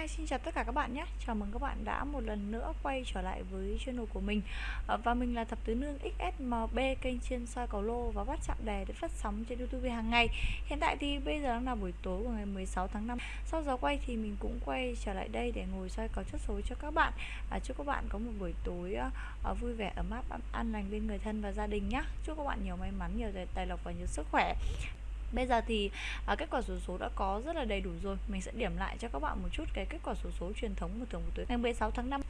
Hi, xin chào tất cả các bạn nhé. Chào mừng các bạn đã một lần nữa quay trở lại với channel của mình. Ờ, và mình là Thập Tứ Nương XSMB Kênh chuyên soi cầu lô và bắt chạm đề để phát sóng trên Youtube hàng ngày. Hiện tại thì bây giờ đang là buổi tối của ngày 16 tháng 5 Sau giờ quay thì mình cũng quay trở lại đây để ngồi soi cầu chất số cho các bạn. À, Chúc các bạn có một buổi tối uh, vui vẻ, ấm áp, an lành bên người thân và gia đình nhé. Chúc các bạn nhiều may mắn, nhiều tài lộc và nhiều sức khỏe. Bây giờ thì à, kết quả số số đã có rất là đầy đủ rồi. Mình sẽ điểm lại cho các bạn một chút cái kết quả số số truyền thống của thường của tuổi ngày 16 tháng 5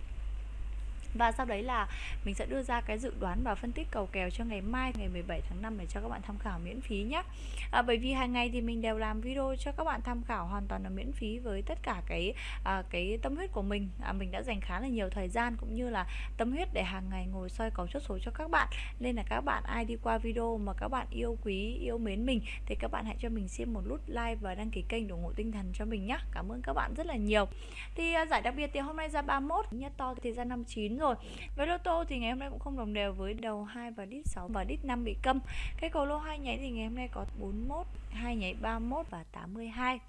và sau đấy là mình sẽ đưa ra cái dự đoán và phân tích cầu kèo cho ngày mai ngày 17 tháng 5 để cho các bạn tham khảo miễn phí nhé. À, bởi vì hàng ngày thì mình đều làm video cho các bạn tham khảo hoàn toàn là miễn phí với tất cả cái à, cái tâm huyết của mình. À, mình đã dành khá là nhiều thời gian cũng như là tâm huyết để hàng ngày ngồi soi cầu chốt số cho các bạn. Nên là các bạn ai đi qua video mà các bạn yêu quý yêu mến mình thì các bạn hãy cho mình xin một nút like và đăng ký kênh để ủng hộ tinh thần cho mình nhé. Cảm ơn các bạn rất là nhiều. Thì à, giải đặc biệt thì hôm nay ra 31 nhất to thì ra 59 rồi. Với lô tô thì ngày hôm nay cũng không đồng đều với đầu 2 và đít 6 và đít 5 bị câm. Cái cầu lô hai nháy thì ngày hôm nay có 41 hai nháy 31 và 82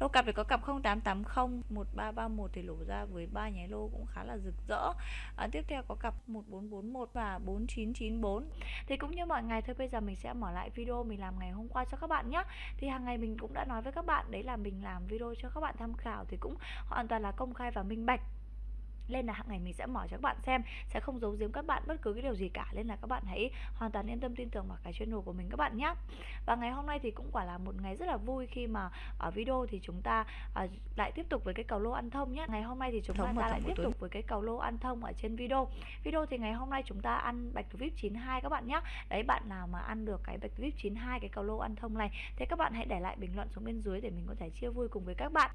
lô cặp thì có cặp 0880 1331 thì lổ ra với ba nháy lô cũng khá là rực rỡ. À, tiếp theo có cặp 1441 và 4994 thì cũng như mọi ngày thôi bây giờ mình sẽ mở lại video mình làm ngày hôm qua cho các bạn nhé thì hàng ngày mình cũng đã nói với các bạn đấy là mình làm video cho các bạn tham khảo thì cũng hoàn toàn là công khai và minh bạch nên là hàng ngày mình sẽ mở cho các bạn xem sẽ không giấu giếm các bạn bất cứ cái điều gì cả. Nên là các bạn hãy hoàn toàn yên tâm tin tưởng vào cái channel của mình các bạn nhé và ngày hôm nay thì cũng quả là một ngày rất là vui khi mà ở video thì chúng ta uh, lại tiếp tục với cái cầu lô ăn thông nhé ngày hôm nay thì chúng ta, ta lại tiếp tục với cái cầu lô ăn thông ở trên video. Video thì ngày hôm nay chúng ta ăn bạch thủ vip 92 các bạn nhé đấy bạn nào mà ăn được cái bạch thủ vip 92 cái cầu lô ăn thông này thì các bạn hãy để lại bình luận xuống bên dưới để mình có thể chia vui cùng với các bạn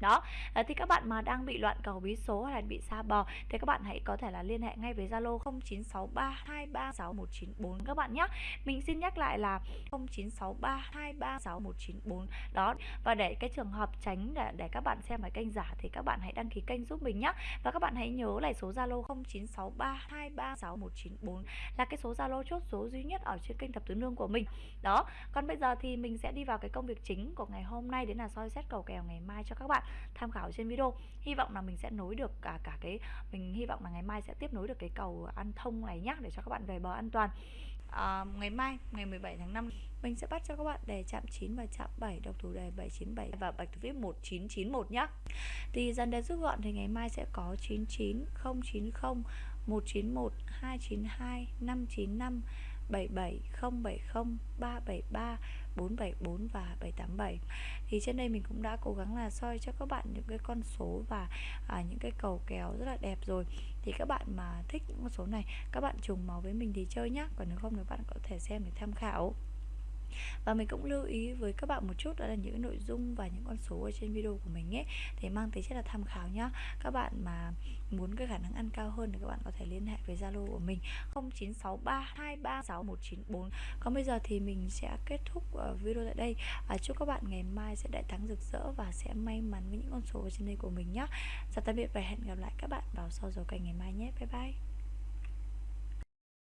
đó à, thì các bạn mà đang bị loạn cầu bí số hay là bị xa bò thì các bạn hãy có thể là liên hệ ngay với Zalo 0963236194 các bạn nhé. Mình xin nhắc lại là 0963236194 đó và để cái trường hợp tránh để, để các bạn xem cái kênh giả thì các bạn hãy đăng ký kênh giúp mình nhé. Và các bạn hãy nhớ lại số Zalo 0963236194 là cái số Zalo chốt số duy nhất ở trên kênh thập tứ nương của mình. Đó còn bây giờ thì mình sẽ đi vào cái công việc chính của ngày hôm nay đến là soi xét cầu kèo ngày mai cho các bạn tham khảo trên video. Hy vọng là mình sẽ nối được cả cả cái mình hy vọng là ngày mai sẽ tiếp nối được cái cầu ăn thông này nhá để cho các bạn về bờ an toàn. À, ngày mai ngày 17 tháng 5 mình sẽ bắt cho các bạn đề chạm 9 và chạm 7 độc thủ đề 797 và bạch thủ viết 1991 nhá. Thì dần đề rút gọn thì ngày mai sẽ có 99 090 191 292 595 77 070 373 474 và 787 thì trên đây mình cũng đã cố gắng là soi cho các bạn những cái con số và à, những cái cầu kéo rất là đẹp rồi. Thì các bạn mà thích những con số này các bạn trùng máu với mình thì chơi nhá. Còn nếu không thì bạn có thể xem để tham khảo và mình cũng lưu ý với các bạn một chút đó là những nội dung và những con số ở trên video của mình ấy thì mang tính chất là tham khảo nhá. Các bạn mà muốn cái khả năng ăn cao hơn thì các bạn có thể liên hệ với Zalo của mình 0963236194 còn bây giờ thì mình sẽ kết thúc ờ, video tại đây. À, chúc các bạn ngày mai sẽ đại thắng rực rỡ và sẽ may mắn với những con số ở trên đây của mình nhé chào tạm biệt và hẹn gặp lại các bạn vào sau giờ kênh ngày mai nhé. Bye bye.